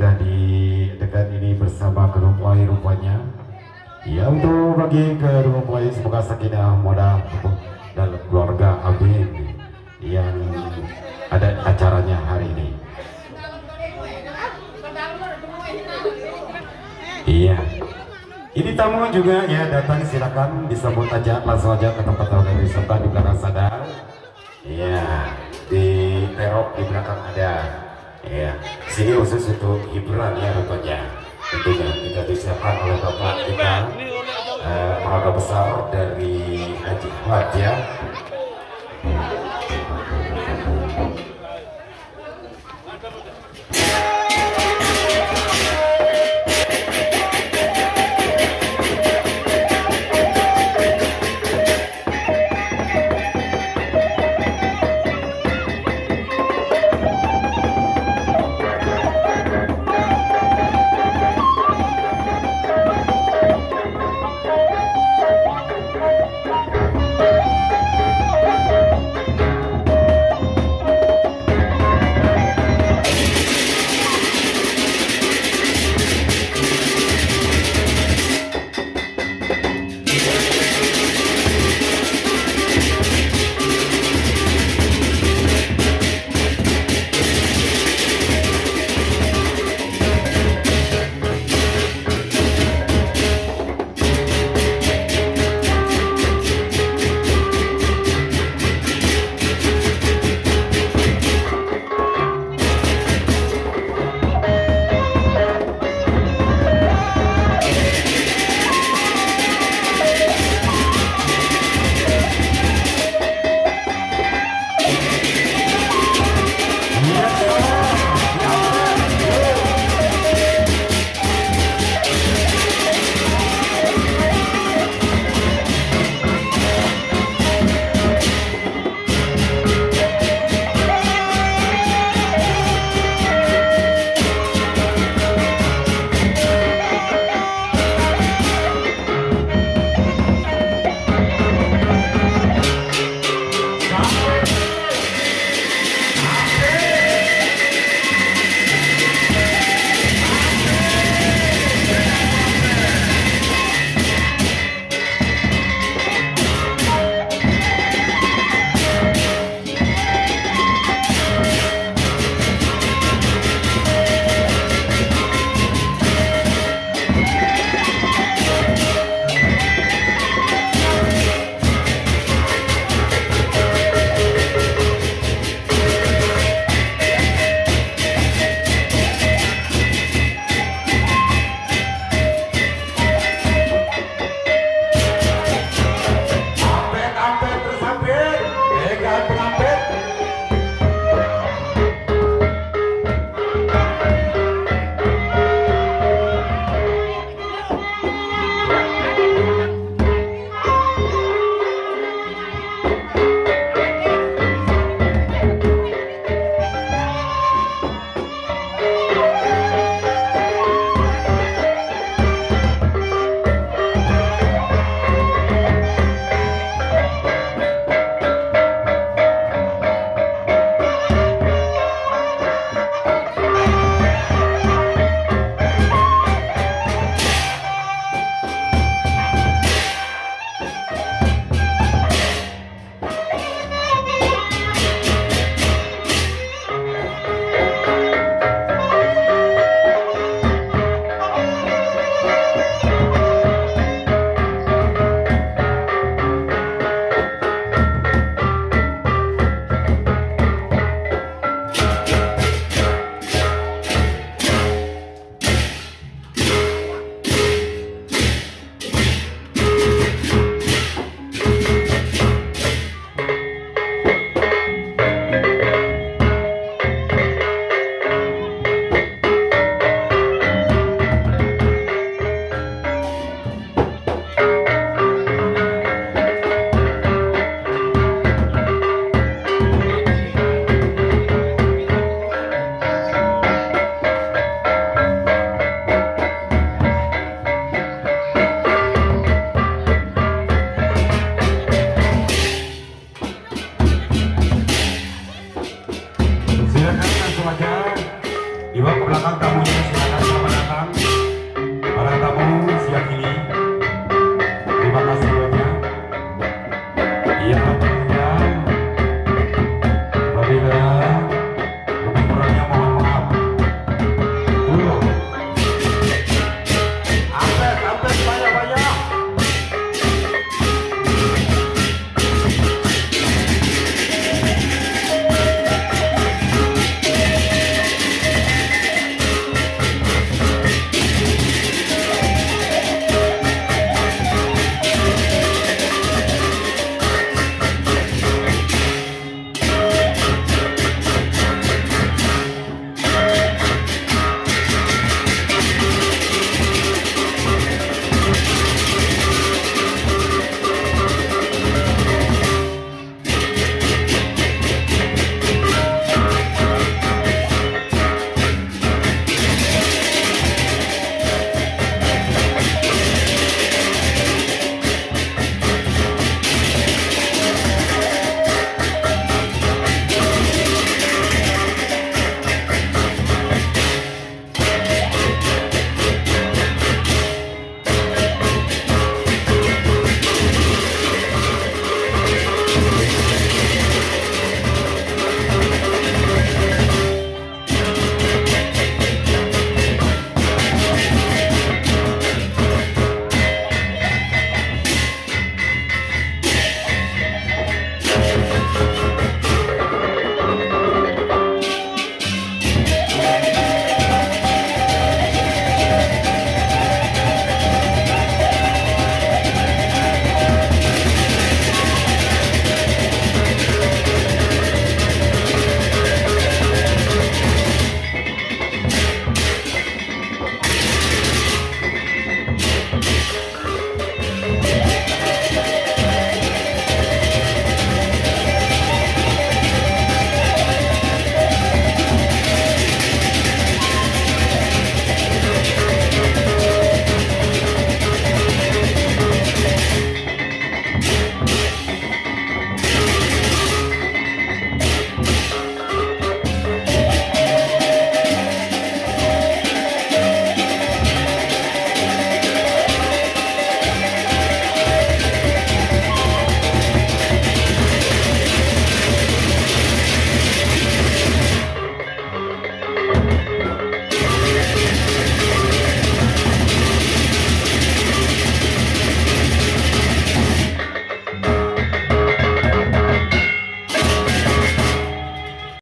sudah di dekat ini bersama kedua mempelai rupanya. Ya untuk bagi kedua mempelai semoga sakinah mudah dan keluarga Amin yang ada acaranya hari ini. Iya. Ini tamu juga ya datang silakan disambut aja langsung aja ke tempat dari wisata di belakang sana. Iya, di terop di belakang ada. Ya, sini khusus untuk hiburan ya rupanya. Tentunya kita disiapkan oleh bapak kita, eh, besar dari Haji Ahmad ya.